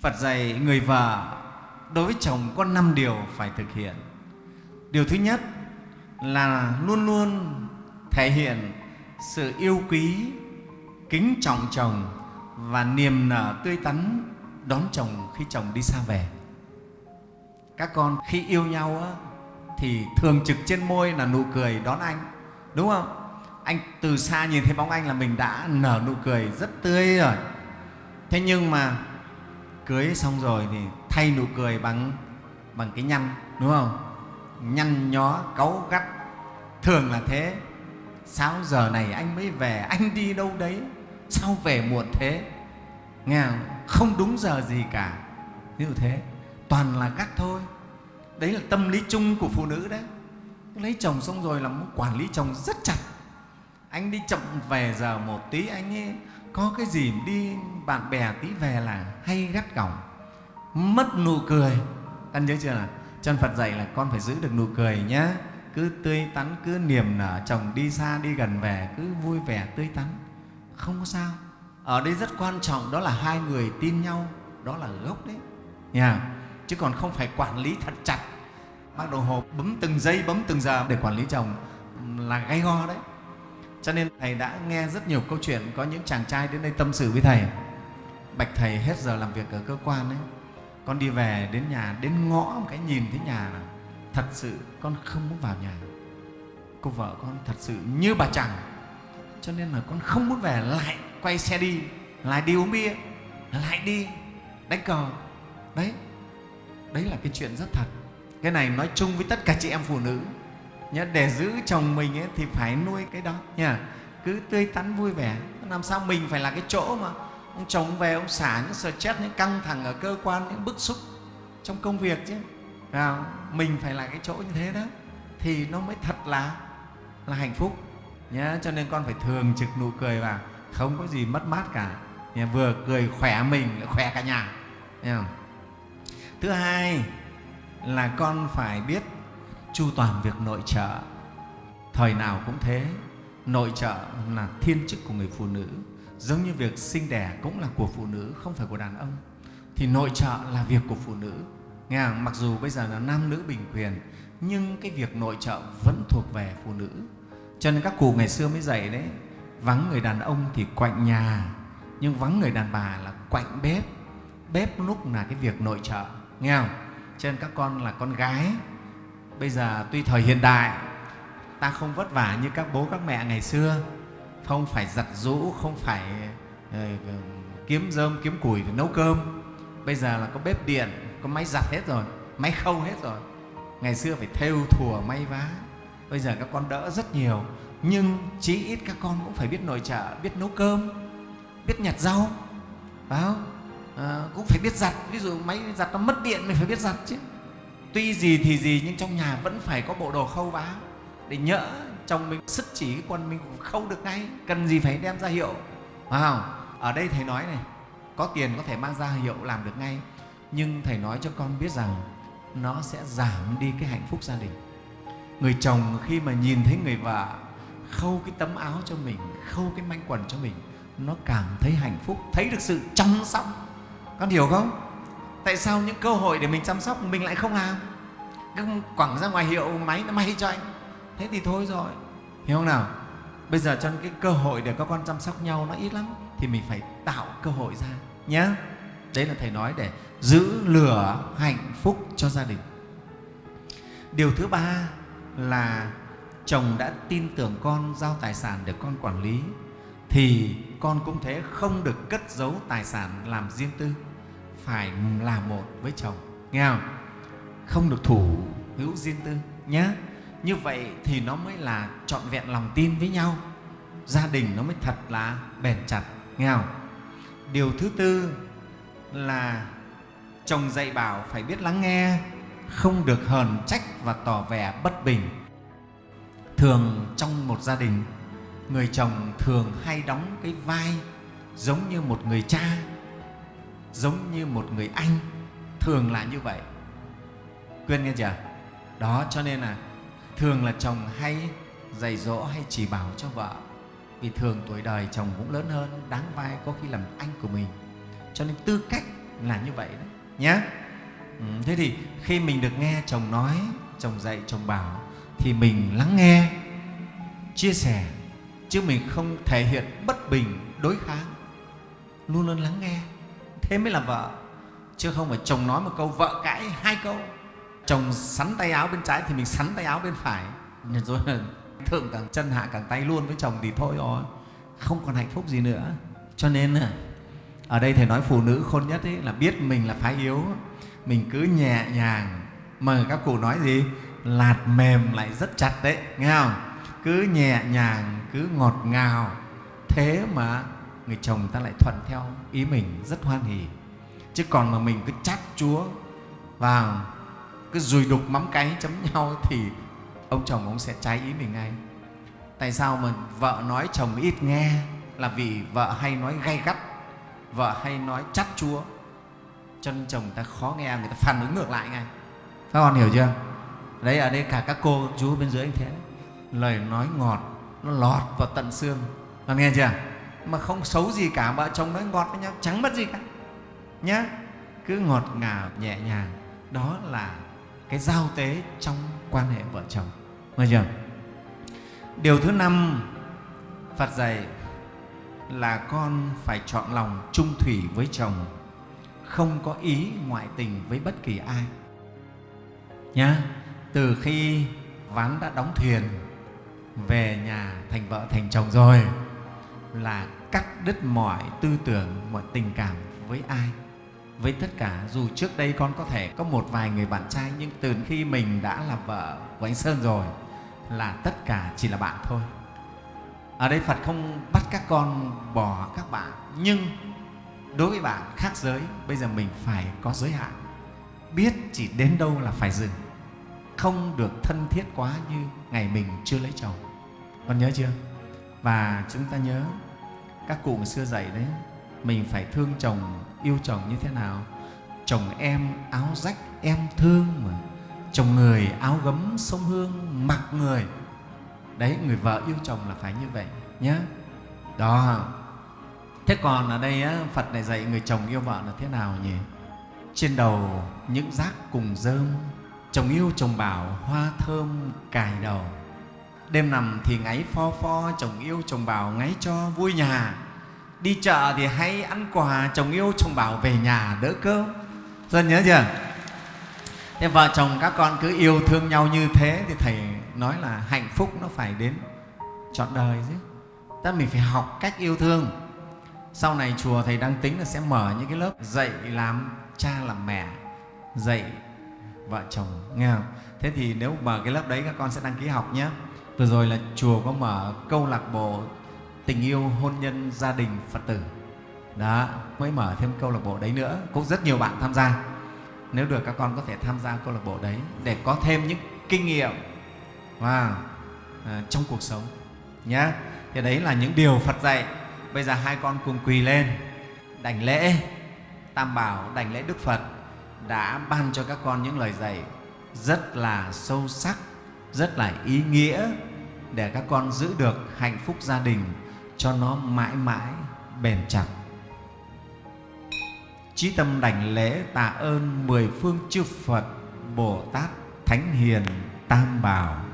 phật dạy người vợ đối với chồng có năm điều phải thực hiện. Điều thứ nhất là luôn luôn thể hiện sự yêu quý kính trọng chồng và niềm nở tươi tắn đón chồng khi chồng đi xa về. Các con khi yêu nhau á, thì thường trực trên môi là nụ cười đón anh đúng không? Anh từ xa nhìn thấy bóng anh là mình đã nở nụ cười rất tươi rồi. Thế nhưng mà cưới xong rồi thì thay nụ cười bằng bằng cái nhăn, đúng không? Nhăn nhó, cáu gắt. Thường là thế. Sao giờ này anh mới về? Anh đi đâu đấy? Sao về muộn thế? Nghe không? không đúng giờ gì cả. Như thế. Toàn là gắt thôi. Đấy là tâm lý chung của phụ nữ đấy. Lấy chồng xong rồi là muốn quản lý chồng rất chặt. Anh đi chậm về giờ một tí, anh ấy có cái gì đi bạn bè tí về là hay gắt gỏng, mất nụ cười. Ăn nhớ chưa là chân phật dạy là con phải giữ được nụ cười nhé cứ tươi tắn, cứ niềm nở, chồng đi xa, đi gần về, cứ vui vẻ, tươi tắn. Không có sao. Ở đây rất quan trọng, đó là hai người tin nhau, đó là gốc đấy. Nha. Chứ còn không phải quản lý thật chặt. Mang đồng hồ bấm từng giây, bấm từng giờ để quản lý chồng là gay go đấy cho nên thầy đã nghe rất nhiều câu chuyện, có những chàng trai đến đây tâm sự với thầy. Bạch thầy hết giờ làm việc ở cơ quan ấy. Con đi về đến nhà, đến ngõ một cái nhìn thấy nhà là thật sự con không muốn vào nhà. Cô vợ con thật sự như bà chẳng cho nên là con không muốn về, lại quay xe đi, lại đi uống bia, lại đi đánh cờ. Đấy đấy là cái chuyện rất thật. Cái này nói chung với tất cả chị em phụ nữ nhá để giữ chồng mình ấy, thì phải nuôi cái đó nha cứ tươi tắn vui vẻ. Làm sao mình phải là cái chỗ mà ông chồng về ông xả những stress những căng thẳng ở cơ quan những bức xúc trong công việc chứ. À, mình phải là cái chỗ như thế đó thì nó mới thật là là hạnh phúc. Nhá cho nên con phải thường trực nụ cười vào không có gì mất mát cả. Nhá, vừa cười khỏe mình lại khỏe cả nhà. Nhá. thứ hai là con phải biết chu toàn việc nội trợ. Thời nào cũng thế, nội trợ là thiên chức của người phụ nữ. Giống như việc sinh đẻ cũng là của phụ nữ, không phải của đàn ông. Thì nội trợ là việc của phụ nữ. Nghe không? mặc dù bây giờ là nam nữ bình quyền, nhưng cái việc nội trợ vẫn thuộc về phụ nữ. Cho nên các cụ ngày xưa mới dạy đấy, vắng người đàn ông thì quạnh nhà. Nhưng vắng người đàn bà là quạnh bếp. Bếp lúc là cái việc nội trợ. Nghe không? Cho nên các con là con gái bây giờ tuy thời hiện đại ta không vất vả như các bố các mẹ ngày xưa. Không phải giặt rũ không phải ờ, kiếm rơm kiếm củi để nấu cơm. Bây giờ là có bếp điện có máy giặt hết rồi máy khâu hết rồi. Ngày xưa phải thêu thùa may vá. Bây giờ các con đỡ rất nhiều nhưng chí ít các con cũng phải biết nội trợ biết nấu cơm biết nhặt rau. Phải không? À, cũng phải biết giặt. Ví dụ máy giặt nó mất điện mình phải biết giặt chứ tuy gì thì gì, nhưng trong nhà vẫn phải có bộ đồ khâu vá để nhỡ chồng mình sức chỉ cái quần mình cũng khâu được ngay. Cần gì phải đem ra hiệu, phải không? Ở đây thầy nói này, có tiền có thể mang ra hiệu làm được ngay, nhưng thầy nói cho con biết rằng nó sẽ giảm đi cái hạnh phúc gia đình. Người chồng khi mà nhìn thấy người vợ khâu cái tấm áo cho mình, khâu cái manh quần cho mình, nó cảm thấy hạnh phúc, thấy được sự chăm sóc. Con hiểu không? Tại sao những cơ hội để mình chăm sóc mình lại không làm? Cứ quẳng ra ngoài hiệu máy nó may cho anh. Thế thì thôi rồi. Hiểu không nào? Bây giờ cho cái cơ hội để các con chăm sóc nhau nó ít lắm, thì mình phải tạo cơ hội ra nhé đấy là thầy nói để giữ lửa hạnh phúc cho gia đình. Điều thứ ba là chồng đã tin tưởng con giao tài sản để con quản lý, thì con cũng thế không được cất giấu tài sản làm riêng tư phải là một với chồng. Nghe không? Không được thủ hữu riêng tư nhé như vậy thì nó mới là trọn vẹn lòng tin với nhau. Gia đình nó mới thật là bền chặt, nghe không? Điều thứ tư là chồng dạy bảo phải biết lắng nghe, không được hờn trách và tỏ vẻ bất bình. Thường trong một gia đình, người chồng thường hay đóng cái vai giống như một người cha giống như một người anh thường là như vậy. Quên nghe chưa? Đó cho nên là thường là chồng hay dạy dỗ hay chỉ bảo cho vợ. Vì thường tuổi đời chồng cũng lớn hơn đáng vai có khi làm anh của mình. Cho nên tư cách là như vậy đấy nhé ừ, thế thì khi mình được nghe chồng nói chồng dạy chồng bảo thì mình lắng nghe chia sẻ chứ mình không thể hiện bất bình đối kháng. Luôn luôn lắng nghe thế mới là vợ. Chứ không phải chồng nói một câu, vợ cãi hai câu. Chồng sắn tay áo bên trái thì mình sắn tay áo bên phải. Rồi thượng càng chân, hạ càng tay luôn với chồng thì thôi rồi không còn hạnh phúc gì nữa. Cho nên à, ở đây thầy nói phụ nữ khôn nhất ấy là biết mình là phái yếu. Mình cứ nhẹ nhàng mà các cụ nói gì? Lạt mềm lại rất chặt đấy, nghe không? Cứ nhẹ nhàng, cứ ngọt ngào. Thế mà người chồng ta lại thuận theo ý mình, rất hoan hỉ. Chứ còn mà mình cứ chát chúa và cứ rùi đục mắm cái chấm nhau thì ông chồng ông sẽ trái ý mình ngay. Tại sao mà vợ nói chồng ít nghe là vì vợ hay nói gay gắt, vợ hay nói chát chúa. Cho nên chồng ta khó nghe, người ta phản ứng ngược lại ngay. Các con hiểu chưa? Đấy, ở đây cả các cô, chú bên dưới anh thế lời nói ngọt, nó lọt vào tận xương. Con nghe chưa? Mà không xấu gì cả vợ chồng nói ngọt với nhau, chẳng mất gì cả. Nhá, cứ ngọt ngào, nhẹ nhàng. Đó là cái giao tế trong quan hệ vợ chồng. Nghe chưa? Điều thứ năm, phật dạy là con phải chọn lòng trung thủy với chồng, không có ý ngoại tình với bất kỳ ai. Nhá, từ khi ván đã đóng thuyền về nhà thành vợ thành chồng rồi là cắt đứt mọi tư tưởng, mọi tình cảm với ai? Với tất cả, dù trước đây con có thể có một vài người bạn trai, nhưng từ khi mình đã là vợ của anh sơn rồi, là tất cả chỉ là bạn thôi. Ở đây phật không bắt các con bỏ các bạn, nhưng đối với bạn khác giới, bây giờ mình phải có giới hạn. Biết chỉ đến đâu là phải dừng. Không được thân thiết quá như ngày mình chưa lấy chồng. Con nhớ chưa? Và chúng ta nhớ các cụ xưa dạy đấy mình phải thương chồng yêu chồng như thế nào? Chồng em áo rách em thương mà. Chồng người áo gấm sông hương mặc người. Đấy người vợ yêu chồng là phải như vậy nhé đó. Thế còn ở đây á, phật này dạy người chồng yêu vợ là thế nào nhỉ? Trên đầu những rác cùng rơm chồng yêu chồng bảo hoa thơm cài đầu đêm nằm thì ngáy pho pho, chồng yêu chồng bảo ngáy cho vui nhà. Đi chợ thì hay ăn quà, chồng yêu chồng bảo về nhà đỡ cơm. Dân nhớ chưa? Thế vợ chồng các con cứ yêu thương nhau như thế thì thầy nói là hạnh phúc nó phải đến trọn đời chứ. Ta mình phải học cách yêu thương. Sau này chùa thầy đang tính là sẽ mở những cái lớp dạy làm cha làm mẹ, dạy vợ chồng, nghe không? Thế thì nếu mở cái lớp đấy các con sẽ đăng ký học nhé vừa rồi là chùa có mở câu lạc bộ tình yêu hôn nhân gia đình phật tử. Đó mới mở thêm câu lạc bộ đấy nữa. Cũng rất nhiều bạn tham gia. Nếu được các con có thể tham gia câu lạc bộ đấy để có thêm những kinh nghiệm và à, trong cuộc sống nhé thì đấy là những điều phật dạy. Bây giờ hai con cùng quỳ lên. Đảnh lễ tam bảo đảnh lễ đức phật đã ban cho các con những lời dạy rất là sâu sắc rất là ý nghĩa để các con giữ được hạnh phúc gia đình cho nó mãi mãi bền chặt. Chí tâm đảnh lễ tạ ơn mười phương chư phật bồ tát thánh hiền tam bảo.